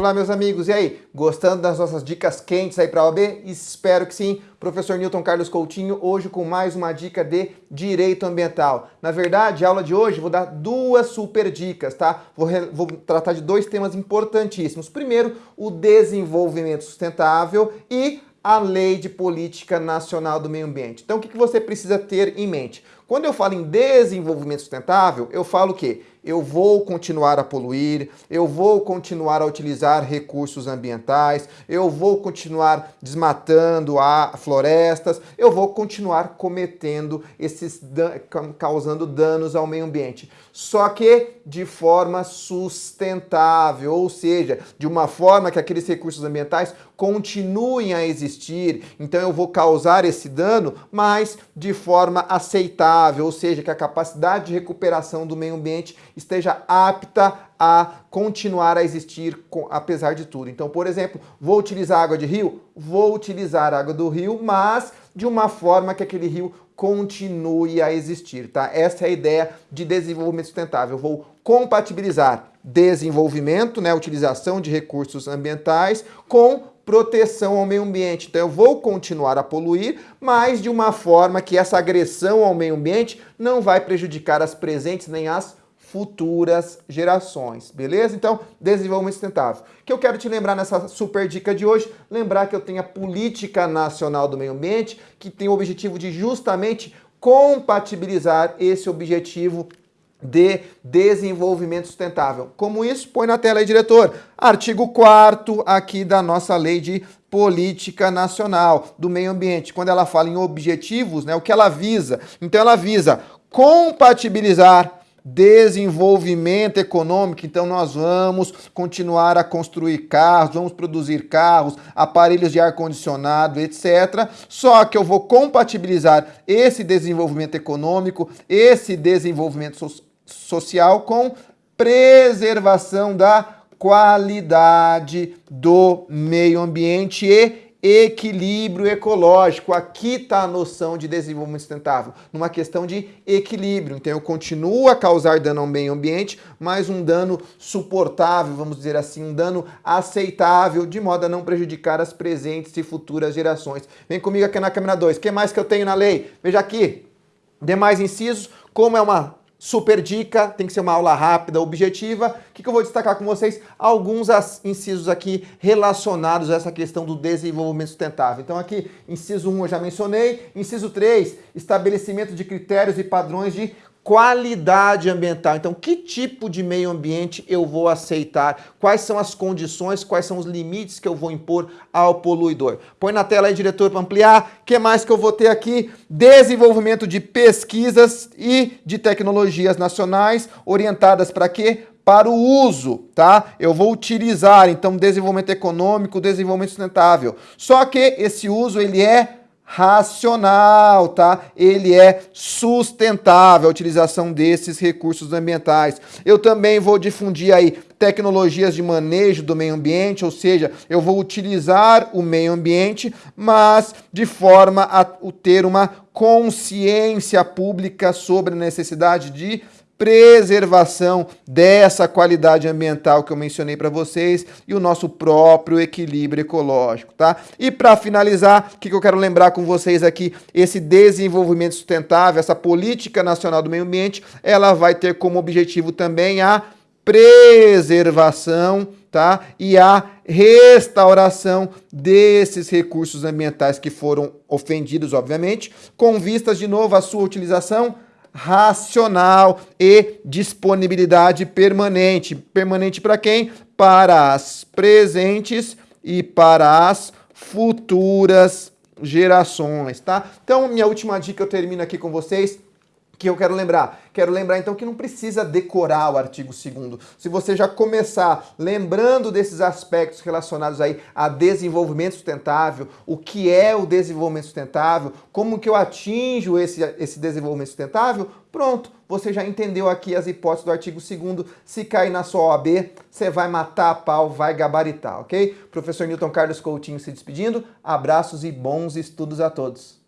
Olá, meus amigos, e aí? Gostando das nossas dicas quentes aí para a OAB? Espero que sim. Professor Newton Carlos Coutinho, hoje com mais uma dica de Direito Ambiental. Na verdade, a aula de hoje vou dar duas super dicas, tá? Vou, vou tratar de dois temas importantíssimos. Primeiro, o desenvolvimento sustentável e a Lei de Política Nacional do Meio Ambiente. Então, o que você precisa ter em mente? Quando eu falo em desenvolvimento sustentável, eu falo o quê? Eu vou continuar a poluir, eu vou continuar a utilizar recursos ambientais, eu vou continuar desmatando a florestas, eu vou continuar cometendo esses causando danos ao meio ambiente. Só que de forma sustentável, ou seja, de uma forma que aqueles recursos ambientais continuem a existir. Então eu vou causar esse dano, mas de forma aceitável, ou seja, que a capacidade de recuperação do meio ambiente esteja apta a continuar a existir com, apesar de tudo. Então, por exemplo, vou utilizar água de rio? Vou utilizar água do rio, mas de uma forma que aquele rio continue a existir, tá? Essa é a ideia de desenvolvimento sustentável. Vou compatibilizar desenvolvimento, né, utilização de recursos ambientais com proteção ao meio ambiente. Então eu vou continuar a poluir, mas de uma forma que essa agressão ao meio ambiente não vai prejudicar as presentes nem as futuras gerações, beleza? Então, desenvolvimento sustentável. O que eu quero te lembrar nessa super dica de hoje, lembrar que eu tenho a Política Nacional do Meio Ambiente, que tem o objetivo de justamente compatibilizar esse objetivo de desenvolvimento sustentável. Como isso? Põe na tela aí, diretor. Artigo 4 aqui da nossa lei de política nacional do meio ambiente. Quando ela fala em objetivos, né, o que ela visa? Então ela visa compatibilizar desenvolvimento econômico, então nós vamos continuar a construir carros, vamos produzir carros, aparelhos de ar-condicionado, etc. Só que eu vou compatibilizar esse desenvolvimento econômico, esse desenvolvimento so social com preservação da qualidade do meio ambiente e equilíbrio ecológico. Aqui está a noção de desenvolvimento sustentável, numa questão de equilíbrio. Então eu continuo a causar dano ao meio ambiente, mas um dano suportável, vamos dizer assim, um dano aceitável, de modo a não prejudicar as presentes e futuras gerações. Vem comigo aqui na câmera 2. O que mais que eu tenho na lei? Veja aqui, demais incisos, como é uma Super dica, tem que ser uma aula rápida, objetiva. O que, que eu vou destacar com vocês? Alguns incisos aqui relacionados a essa questão do desenvolvimento sustentável. Então aqui, inciso 1 eu já mencionei. Inciso 3, estabelecimento de critérios e padrões de qualidade ambiental. Então, que tipo de meio ambiente eu vou aceitar? Quais são as condições, quais são os limites que eu vou impor ao poluidor? Põe na tela aí, diretor, para ampliar. O que mais que eu vou ter aqui? Desenvolvimento de pesquisas e de tecnologias nacionais orientadas para quê? para o uso, tá? Eu vou utilizar, então, desenvolvimento econômico, desenvolvimento sustentável. Só que esse uso, ele é racional, tá? Ele é sustentável a utilização desses recursos ambientais. Eu também vou difundir aí tecnologias de manejo do meio ambiente, ou seja, eu vou utilizar o meio ambiente, mas de forma a ter uma consciência pública sobre a necessidade de preservação dessa qualidade ambiental que eu mencionei para vocês e o nosso próprio equilíbrio ecológico, tá? E para finalizar, o que, que eu quero lembrar com vocês aqui, esse desenvolvimento sustentável, essa política nacional do meio ambiente, ela vai ter como objetivo também a preservação, tá? E a restauração desses recursos ambientais que foram ofendidos, obviamente, com vistas de novo à sua utilização racional e disponibilidade permanente. Permanente para quem? Para as presentes e para as futuras gerações, tá? Então, minha última dica eu termino aqui com vocês que eu quero lembrar? Quero lembrar então que não precisa decorar o artigo 2 Se você já começar lembrando desses aspectos relacionados aí a desenvolvimento sustentável, o que é o desenvolvimento sustentável, como que eu atinjo esse, esse desenvolvimento sustentável, pronto, você já entendeu aqui as hipóteses do artigo 2 Se cair na sua OAB, você vai matar a pau, vai gabaritar, ok? Professor Newton Carlos Coutinho se despedindo, abraços e bons estudos a todos.